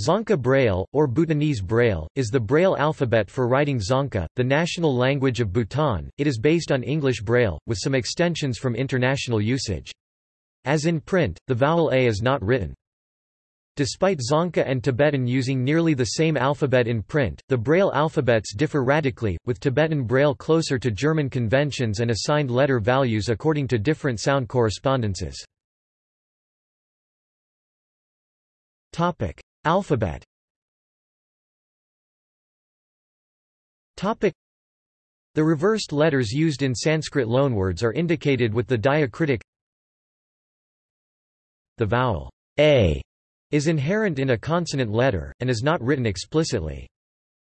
Dzongkha Braille, or Bhutanese Braille, is the Braille alphabet for writing Dzongkha, the national language of Bhutan. It is based on English Braille, with some extensions from international usage. As in print, the vowel A is not written. Despite Dzongkha and Tibetan using nearly the same alphabet in print, the Braille alphabets differ radically, with Tibetan Braille closer to German conventions and assigned letter values according to different sound correspondences. Alphabet Topic. The reversed letters used in Sanskrit loanwords are indicated with the diacritic The vowel a is inherent in a consonant letter, and is not written explicitly.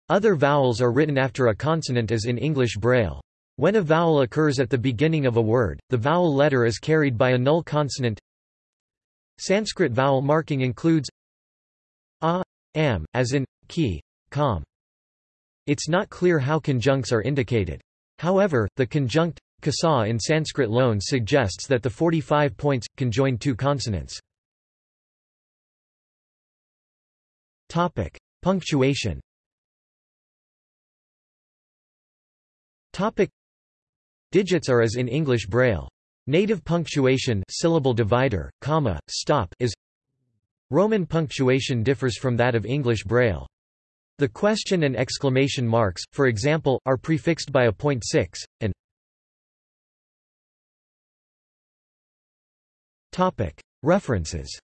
Other vowels are written after a consonant as in English Braille. When a vowel occurs at the beginning of a word, the vowel letter is carried by a null consonant. Sanskrit vowel marking includes a, am, as in, ki, kam. It's not clear how conjuncts are indicated. However, the conjunct, kasa in Sanskrit loan suggests that the 45 points, can join two consonants. Topic. Punctuation Topic. Digits are as in English Braille. Native punctuation syllable divider, comma, stop is Roman punctuation differs from that of English Braille. The question and exclamation marks, for example, are prefixed by a point six, and References